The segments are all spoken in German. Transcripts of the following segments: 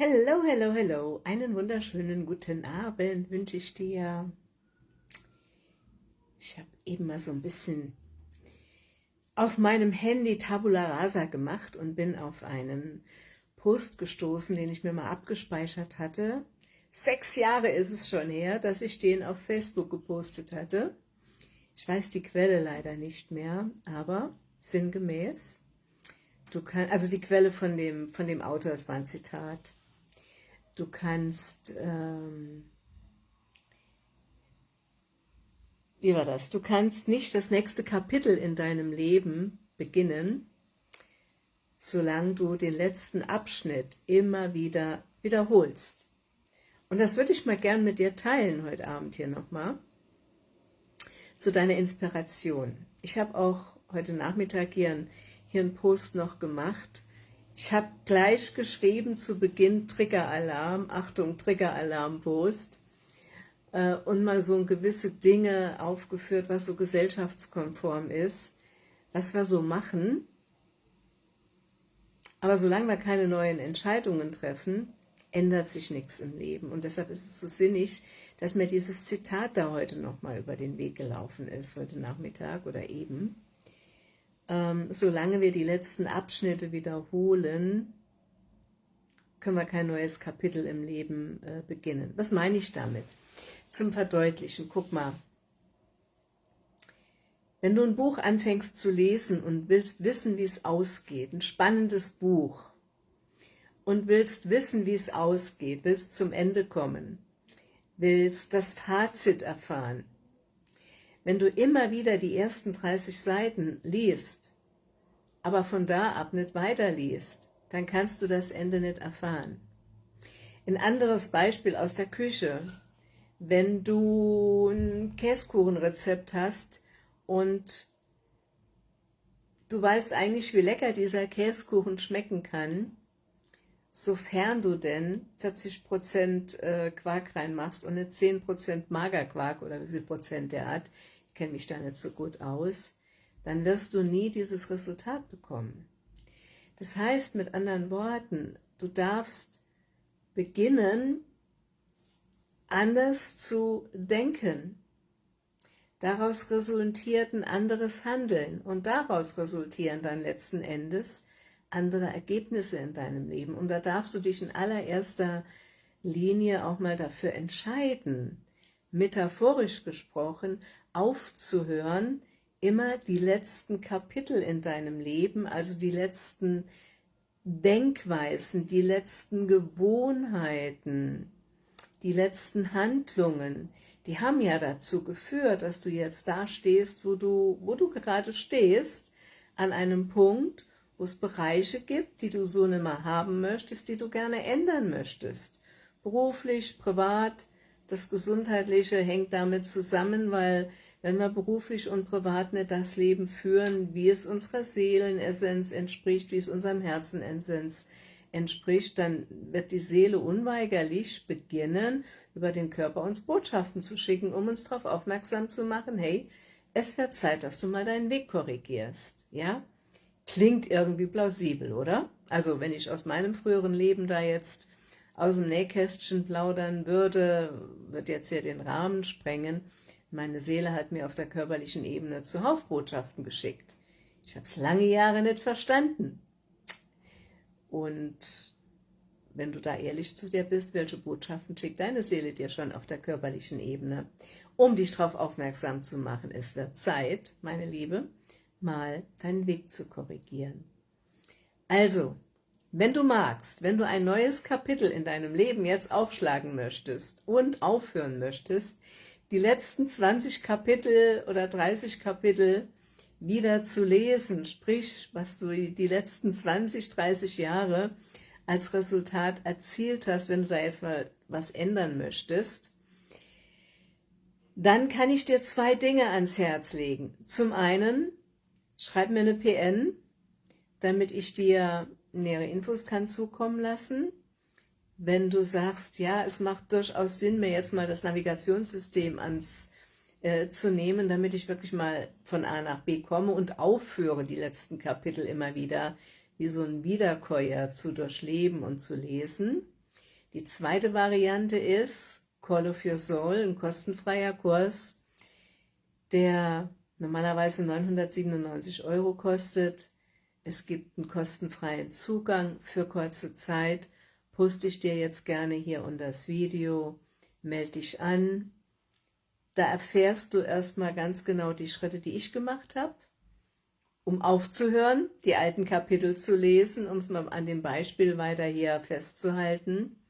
Hello, hello, hello. Einen wunderschönen guten Abend wünsche ich dir. Ich habe eben mal so ein bisschen auf meinem Handy Tabula Rasa gemacht und bin auf einen Post gestoßen, den ich mir mal abgespeichert hatte. Sechs Jahre ist es schon her, dass ich den auf Facebook gepostet hatte. Ich weiß die Quelle leider nicht mehr, aber sinngemäß. Du kann, also die Quelle von dem, von dem Autor, es war ein Zitat. Du kannst, ähm, wie war das? Du kannst nicht das nächste Kapitel in deinem Leben beginnen, solange du den letzten Abschnitt immer wieder wiederholst. Und das würde ich mal gern mit dir teilen heute Abend hier nochmal, zu deiner Inspiration. Ich habe auch heute Nachmittag hier, ein, hier einen Post noch gemacht, ich habe gleich geschrieben zu Beginn Triggeralarm, Achtung, Triggeralarm-Post äh, und mal so gewisse Dinge aufgeführt, was so gesellschaftskonform ist, was wir so machen. Aber solange wir keine neuen Entscheidungen treffen, ändert sich nichts im Leben. Und deshalb ist es so sinnig, dass mir dieses Zitat da heute nochmal über den Weg gelaufen ist, heute Nachmittag oder eben ähm, solange wir die letzten Abschnitte wiederholen, können wir kein neues Kapitel im Leben äh, beginnen. Was meine ich damit? Zum Verdeutlichen, guck mal, wenn du ein Buch anfängst zu lesen und willst wissen, wie es ausgeht, ein spannendes Buch, und willst wissen, wie es ausgeht, willst zum Ende kommen, willst das Fazit erfahren, wenn du immer wieder die ersten 30 Seiten liest, aber von da ab nicht weiterliest, dann kannst du das Ende nicht erfahren. Ein anderes Beispiel aus der Küche. Wenn du ein Käsekuchenrezept hast und du weißt eigentlich, wie lecker dieser Käsekuchen schmecken kann, sofern du denn 40% äh, Quark reinmachst und nicht 10% Magerquark oder wie viel Prozent der hat, kenne mich da nicht so gut aus, dann wirst du nie dieses Resultat bekommen. Das heißt mit anderen Worten, du darfst beginnen, anders zu denken. Daraus resultiert ein anderes Handeln und daraus resultieren dann letzten Endes andere Ergebnisse in deinem Leben. Und da darfst du dich in allererster Linie auch mal dafür entscheiden, metaphorisch gesprochen, aufzuhören, immer die letzten Kapitel in deinem Leben, also die letzten Denkweisen, die letzten Gewohnheiten, die letzten Handlungen, die haben ja dazu geführt, dass du jetzt da stehst, wo du, wo du gerade stehst, an einem Punkt, wo es Bereiche gibt, die du so nicht mehr haben möchtest, die du gerne ändern möchtest. Beruflich, privat, das Gesundheitliche hängt damit zusammen, weil wenn wir beruflich und privat nicht das Leben führen, wie es unserer Seelenessenz entspricht, wie es unserem Herzenessenz entspricht, dann wird die Seele unweigerlich beginnen, über den Körper uns Botschaften zu schicken, um uns darauf aufmerksam zu machen, hey, es wird Zeit, dass du mal deinen Weg korrigierst, ja? Klingt irgendwie plausibel, oder? Also wenn ich aus meinem früheren Leben da jetzt aus dem Nähkästchen plaudern würde, wird jetzt hier den Rahmen sprengen. Meine Seele hat mir auf der körperlichen Ebene zuhauf Botschaften geschickt. Ich habe es lange Jahre nicht verstanden. Und wenn du da ehrlich zu dir bist, welche Botschaften schickt deine Seele dir schon auf der körperlichen Ebene, um dich darauf aufmerksam zu machen. Es wird Zeit, meine Liebe, mal deinen Weg zu korrigieren. Also, wenn du magst, wenn du ein neues Kapitel in deinem Leben jetzt aufschlagen möchtest und aufhören möchtest, die letzten 20 Kapitel oder 30 Kapitel wieder zu lesen, sprich, was du die letzten 20, 30 Jahre als Resultat erzielt hast, wenn du da jetzt mal was ändern möchtest, dann kann ich dir zwei Dinge ans Herz legen. Zum einen, schreib mir eine PN, damit ich dir nähere Infos kann zukommen lassen. Wenn du sagst, ja, es macht durchaus Sinn, mir jetzt mal das Navigationssystem ans äh, zu nehmen, damit ich wirklich mal von A nach B komme und aufhöre, die letzten Kapitel immer wieder wie so ein Wiederkäuer zu durchleben und zu lesen, Die zweite Variante ist Call of Your Soul, ein kostenfreier Kurs, der normalerweise 997 Euro kostet. Es gibt einen kostenfreien Zugang für kurze Zeit. Poste ich dir jetzt gerne hier unter das Video. Melde dich an. Da erfährst du erstmal ganz genau die Schritte, die ich gemacht habe, um aufzuhören, die alten Kapitel zu lesen, um es mal an dem Beispiel weiter hier festzuhalten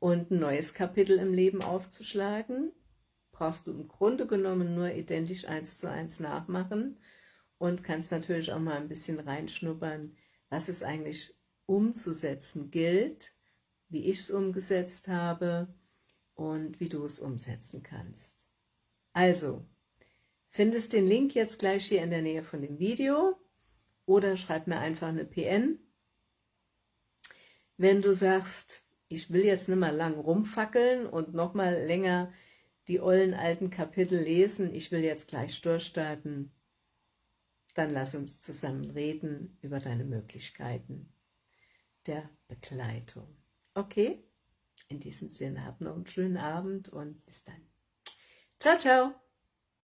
und ein neues Kapitel im Leben aufzuschlagen brauchst du im Grunde genommen nur identisch eins zu eins nachmachen und kannst natürlich auch mal ein bisschen reinschnuppern, was es eigentlich umzusetzen gilt, wie ich es umgesetzt habe und wie du es umsetzen kannst. Also, findest den Link jetzt gleich hier in der Nähe von dem Video oder schreib mir einfach eine PN. Wenn du sagst, ich will jetzt nicht mal lang rumfackeln und noch mal länger die ollen alten Kapitel lesen, ich will jetzt gleich durchstarten, dann lass uns zusammen reden über deine Möglichkeiten der Begleitung. Okay? In diesem Sinne, hab noch einen schönen Abend und bis dann. Ciao, ciao!